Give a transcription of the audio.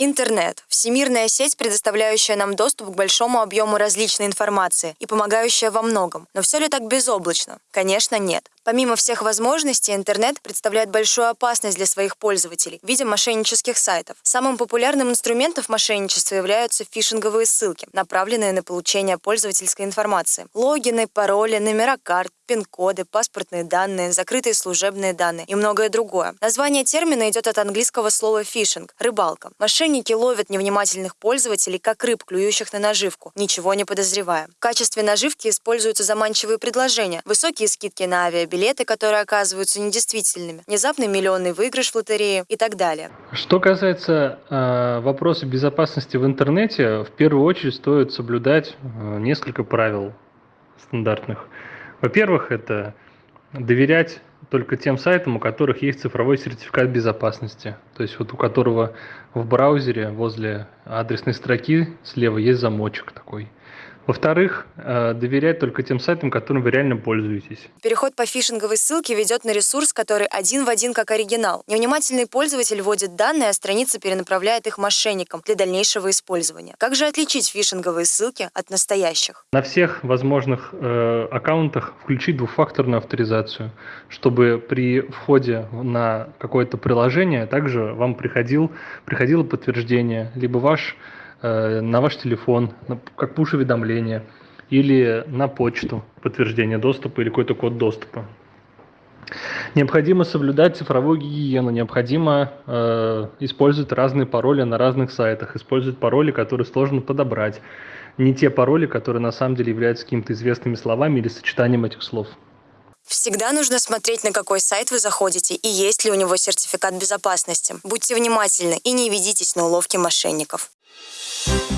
Интернет – всемирная сеть, предоставляющая нам доступ к большому объему различной информации и помогающая во многом. Но все ли так безоблачно? Конечно, нет. Помимо всех возможностей, интернет представляет большую опасность для своих пользователей в виде мошеннических сайтов. Самым популярным инструментом мошенничества являются фишинговые ссылки, направленные на получение пользовательской информации. Логины, пароли, номера карт, пин-коды, паспортные данные, закрытые служебные данные и многое другое. Название термина идет от английского слова «фишинг» – рыбалка. Мошенники ловят невнимательных пользователей, как рыб, клюющих на наживку, ничего не подозревая. В качестве наживки используются заманчивые предложения, высокие скидки на авиабилеты, билеты, которые оказываются недействительными, внезапный миллионный выигрыш в лотерее и так далее. Что касается э, вопроса безопасности в интернете, в первую очередь стоит соблюдать э, несколько правил стандартных. Во-первых, это доверять только тем сайтам, у которых есть цифровой сертификат безопасности. То есть вот у которого в браузере возле адресной строки слева есть замочек такой. Во-вторых, э, доверять только тем сайтам, которым вы реально пользуетесь. Переход по фишинговой ссылке ведет на ресурс, который один в один как оригинал. Невнимательный пользователь вводит данные, а страница перенаправляет их мошенникам для дальнейшего использования. Как же отличить фишинговые ссылки от настоящих? На всех возможных э, аккаунтах включить двухфакторную авторизацию, чтобы при входе на какое-то приложение также вам приходил, приходило подтверждение, либо ваш на ваш телефон, как пуш-уведомление, или на почту подтверждение доступа или какой-то код доступа. Необходимо соблюдать цифровую гигиену, необходимо э, использовать разные пароли на разных сайтах, использовать пароли, которые сложно подобрать, не те пароли, которые на самом деле являются какими-то известными словами или сочетанием этих слов. Всегда нужно смотреть, на какой сайт вы заходите и есть ли у него сертификат безопасности. Будьте внимательны и не ведитесь на уловки мошенников. Thank you